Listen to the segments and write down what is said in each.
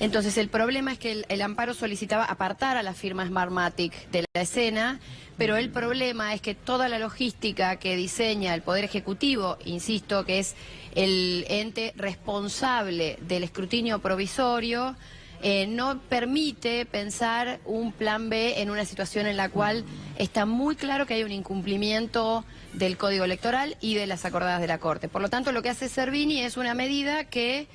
Entonces el problema es que el, amparo solicitaba apartar a la firma Smartmatic de la escena, pero el problema es que toda la logística que diseña el Poder Ejecutivo, insisto, que es el ente responsable del escrutinio provisorio, eh, no permite pensar un plan B en una situación en la cual está muy claro que hay un incumplimiento del Código Electoral y de las acordadas de la Corte. Por lo tanto, lo que hace Servini es una medida que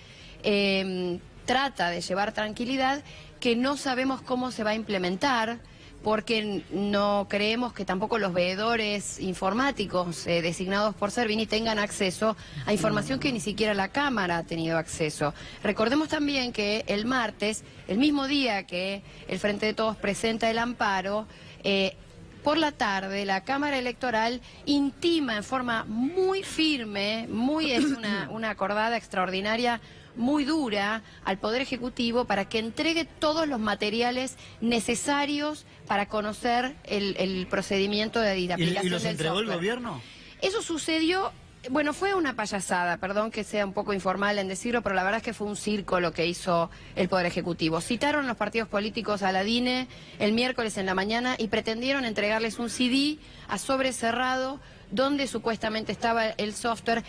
eh, trata de llevar tranquilidad, que no sabemos cómo se va a implementar, porque no creemos que tampoco los veedores informáticos eh, designados por Servini tengan acceso a información que ni siquiera la Cámara ha tenido acceso. Recordemos también que el martes, el mismo día que el Frente de Todos presenta el amparo, eh, por la tarde la Cámara Electoral intima en forma muy firme, muy es una, una acordada extraordinaria muy dura al Poder Ejecutivo para que entregue todos los materiales necesarios para conocer el, el procedimiento de, aplicación ¿Y, y los del entregó el gobierno? Eso sucedió, bueno, fue una payasada, perdón que sea un poco informal en decirlo, pero la verdad es que fue un circo lo que hizo el Poder Ejecutivo. Citaron los partidos políticos a la DINE el miércoles en la mañana y pretendieron entregarles un CD a sobre cerrado donde supuestamente estaba el software.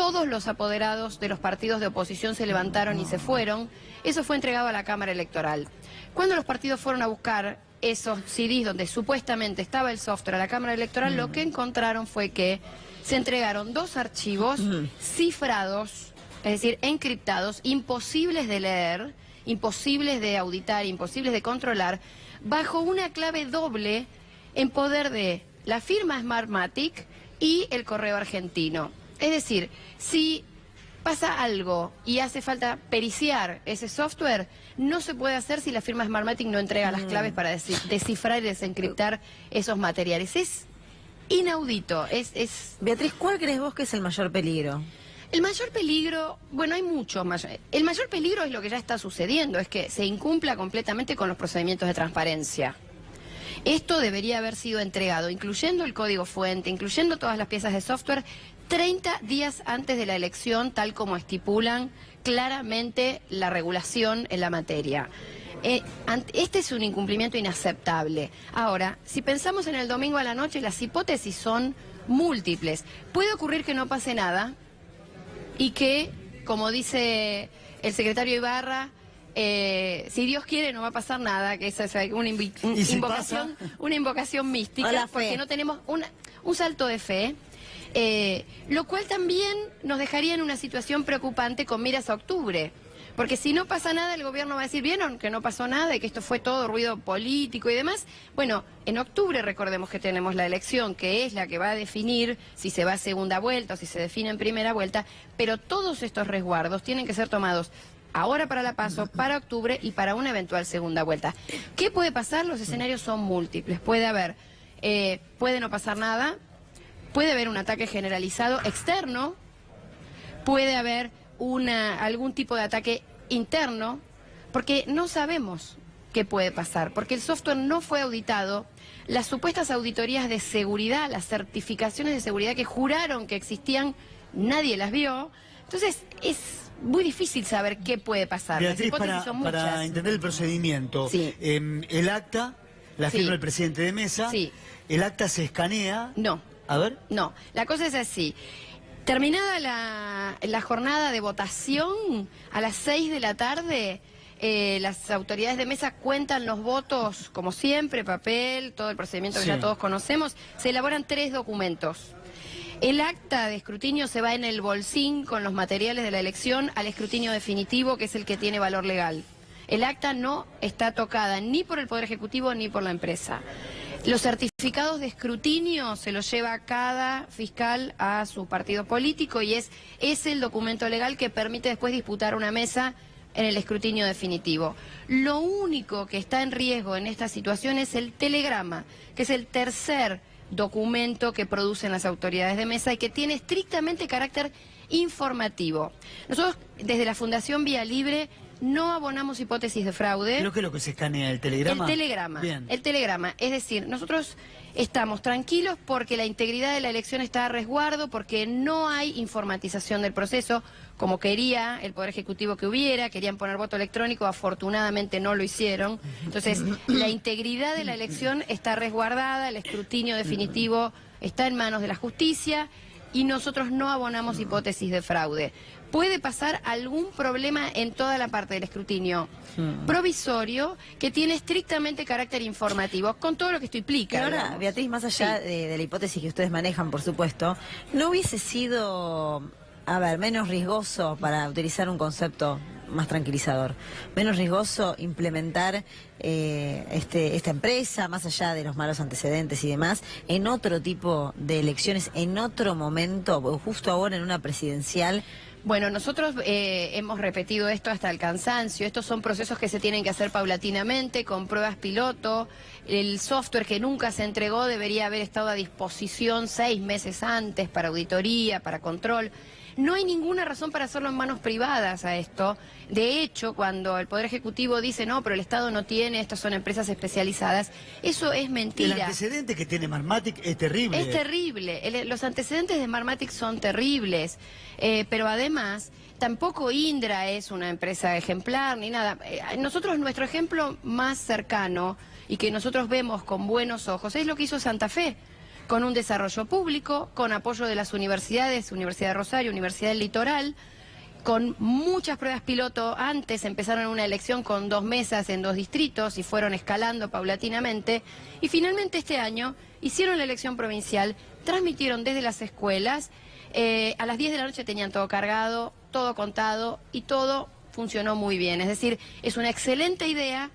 Todos los apoderados de los partidos de oposición se levantaron y se fueron. Eso fue entregado a la Cámara Electoral. Cuando los partidos fueron a buscar esos CDs donde supuestamente estaba el software a la Cámara Electoral, lo que encontraron fue que se entregaron dos archivos cifrados, es decir, encriptados, imposibles de leer, imposibles de auditar, imposibles de controlar, bajo una clave doble en poder de la firma Smartmatic y el correo argentino. Es decir, si pasa algo y hace falta periciar ese software, no se puede hacer si la firma Smartmatic no entrega las claves para descifrar y desencriptar esos materiales. Es inaudito, es, es Beatriz, ¿cuál crees vos que es el mayor peligro? el mayor peligro, bueno, hay muchos más. El mayor peligro es lo que ya está sucediendo, es que se incumpla completamente con los procedimientos de transparencia. Esto debería haber sido entregado, incluyendo el código fuente, incluyendo todas las piezas de software, 30 días antes de la elección, tal como estipulan claramente la regulación en la materia. Eh, este es un incumplimiento inaceptable. Ahora, si pensamos en el domingo a la noche, las hipótesis son múltiples. Puede ocurrir que no pase nada, y que, como dice el secretario Ibarra, eh, si Dios quiere no va a pasar nada, que esa es una, invi- un- ¿Y si invocación, pasa? una invocación mística, porque no tenemos una- un salto de fe, eh, lo cual también nos dejaría en una situación preocupante con miras a octubre. Porque si no pasa nada, el gobierno va a decir, ¿vieron que no pasó nada y que esto fue todo ruido político y demás? Bueno, en octubre recordemos que tenemos la elección, que es la que va a definir si se va a segunda vuelta o si se define en primera vuelta, pero todos estos resguardos tienen que ser tomados ahora para la paso, para octubre y para una eventual segunda vuelta. ¿Qué puede pasar? Los escenarios son múltiples. Puede haber, eh, puede no pasar nada, puede haber un ataque generalizado externo, puede haber una, algún tipo de ataque interno, porque no sabemos qué puede pasar, porque el software no fue auditado, las supuestas auditorías de seguridad, las certificaciones de seguridad que juraron que existían, nadie las vio, entonces es muy difícil saber qué puede pasar. Beatriz, para, son para entender el procedimiento, Sí. em, el acta la Sí. firma el presidente de mesa, Sí. el acta se escanea. No. A ver. No, la cosa es así. Terminada la, la jornada de votación, a las 6 de la tarde, eh, las autoridades de mesa cuentan los votos, como siempre, papel, todo el procedimiento que Sí. ya todos conocemos. Se elaboran tres documentos. El acta de escrutinio se va en el bolsín con los materiales de la elección al escrutinio definitivo, que es el que tiene valor legal. El acta no está tocada ni por el Poder Ejecutivo ni por la empresa. Los certificados de escrutinio se los lleva cada fiscal a su partido político y es, es el documento legal que permite después disputar una mesa en el escrutinio definitivo. Lo único que está en riesgo en esta situación es el telegrama, que es el tercer documento que producen las autoridades de mesa y que tiene estrictamente carácter informativo. Nosotros desde la Fundación Vía Libre no abonamos hipótesis de fraude. Creo que es lo que se escanea, el telegrama. El telegrama. Bien. El telegrama. Es decir, nosotros estamos tranquilos porque la integridad de la elección está a resguardo, porque no hay informatización del proceso, como quería el Poder Ejecutivo que hubiera, querían poner voto electrónico, afortunadamente no lo hicieron. Entonces, la integridad de la elección está resguardada, el escrutinio definitivo está en manos de la justicia y nosotros no abonamos hipótesis de fraude. Puede pasar algún problema en toda la parte del escrutinio provisorio que tiene estrictamente carácter informativo, con todo lo que esto implica. ahora, digamos. Beatriz, más allá Sí. de, de la hipótesis que ustedes manejan, por supuesto, ¿no hubiese sido, a ver, menos riesgoso para utilizar un concepto más tranquilizador, menos riesgoso implementar eh, este, esta empresa, más allá de los malos antecedentes y demás, en otro tipo de elecciones, en otro momento, justo ahora en una presidencial? Bueno, nosotros eh, hemos repetido esto hasta el cansancio. Estos son procesos que se tienen que hacer paulatinamente, con pruebas piloto. El software que nunca se entregó debería haber estado a disposición seis meses antes para auditoría, para control. No hay ninguna razón para hacerlo en manos privadas a esto. De hecho, cuando el Poder Ejecutivo dice, no, pero el Estado no tiene, estas son empresas especializadas, eso es El mentira. antecedente que tiene Marmatic es terrible. Es terrible. El- los antecedentes de Smartmatic son terribles. Eh, pero además, tampoco Indra es una empresa ejemplar ni nada. Eh, nosotros, nuestro ejemplo más cercano y que nosotros vemos con buenos ojos es lo que hizo Santa Fe con un desarrollo público, con apoyo de las universidades, Universidad de Rosario, Universidad del Litoral, con muchas pruebas piloto antes, empezaron una elección con dos mesas en dos distritos y fueron escalando paulatinamente. Y finalmente este año hicieron la elección provincial, transmitieron desde las escuelas, eh, a las 10 de la noche tenían todo cargado, todo contado y todo funcionó muy bien. Es decir, es una excelente idea,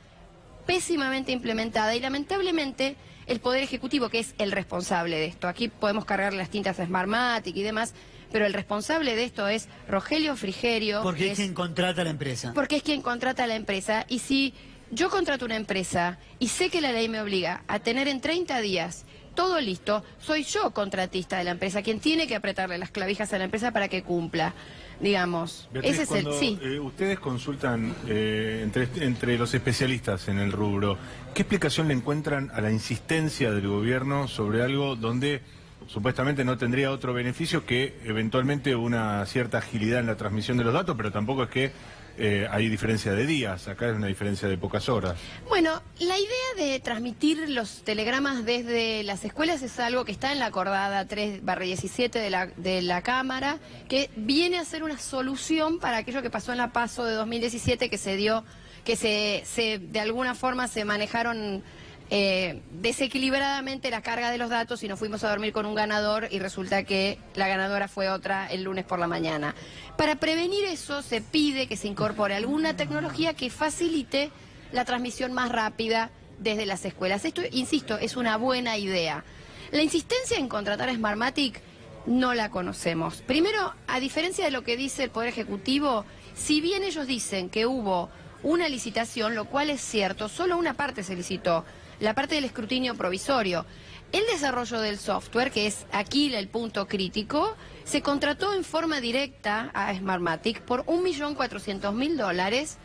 pésimamente implementada y lamentablemente el Poder Ejecutivo, que es el responsable de esto, aquí podemos cargar las tintas a Smartmatic y demás, pero el responsable de esto es Rogelio Frigerio. Porque que es quien contrata a la empresa. porque es quien contrata a la empresa y si yo contrato una empresa y sé que la ley me obliga a tener en 30 días todo listo, soy yo contratista de la empresa, quien tiene que apretarle las clavijas a la empresa para que cumpla, digamos. Beatriz, Ese es cuando, el... Sí. eh, ustedes consultan eh, entre, entre los especialistas en el rubro, ¿qué explicación le encuentran a la insistencia del gobierno sobre algo donde supuestamente no tendría otro beneficio que eventualmente una cierta agilidad en la transmisión de los datos, pero tampoco es que eh, hay diferencia de días, acá es una diferencia de pocas horas. Bueno, la idea de transmitir los telegramas desde las escuelas es algo que está en la acordada 3-17 de la, de la Cámara, que viene a ser una solución para aquello que pasó en la PASO de 2017, que se dio, que se, se de alguna forma se manejaron eh, desequilibradamente la carga de los datos y nos fuimos a dormir con un ganador y resulta que la ganadora fue otra el lunes por la mañana. Para prevenir eso se pide que se incorpore alguna tecnología que facilite la transmisión más rápida desde las escuelas. Esto, insisto, es una buena idea. La insistencia en contratar a Smartmatic no la conocemos. Primero, a diferencia de lo que dice el Poder Ejecutivo, si bien ellos dicen que hubo una licitación, lo cual es cierto, solo una parte se licitó, la parte del escrutinio provisorio. El desarrollo del software, que es aquí el punto crítico, se contrató en forma directa a Smartmatic por 1.400.000 dólares,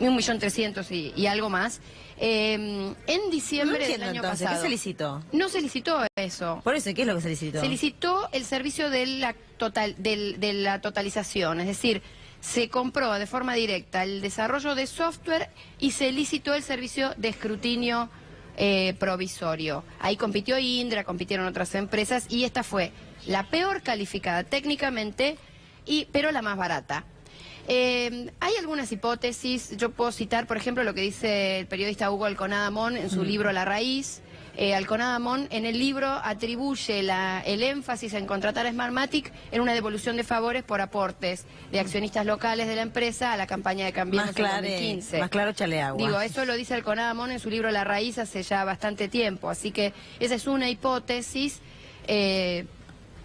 1.300.000 y, y algo más, eh, en No diciembre del año entonces, pasado. ¿qué se licitó? No se licitó eso. Por eso, ¿qué es lo que se licitó? Se licitó el servicio de la, total, de la totalización, es decir, se compró de forma directa el desarrollo de software y se licitó el servicio de escrutinio eh, provisorio. Ahí compitió Indra, compitieron otras empresas y esta fue la peor calificada técnicamente, y, pero la más barata. Eh, hay algunas hipótesis, yo puedo citar, por ejemplo, lo que dice el periodista Hugo Alconada Mon en su libro La Raíz. Eh, Alconada Mon en el libro atribuye la- el énfasis en contratar a Smartmatic en una devolución de favores por aportes de accionistas locales de la empresa a la campaña de Cambiemos Más en claro, 2015. más claro, chale agua. Digo, eso lo dice Alconada Mon en su libro La Raíz hace ya bastante tiempo, así que esa es una hipótesis, eh,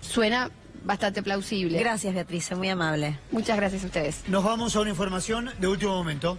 suena bastante plausible. Gracias, Beatriz, muy amable. Muchas gracias a ustedes. Nos vamos a una información de último momento.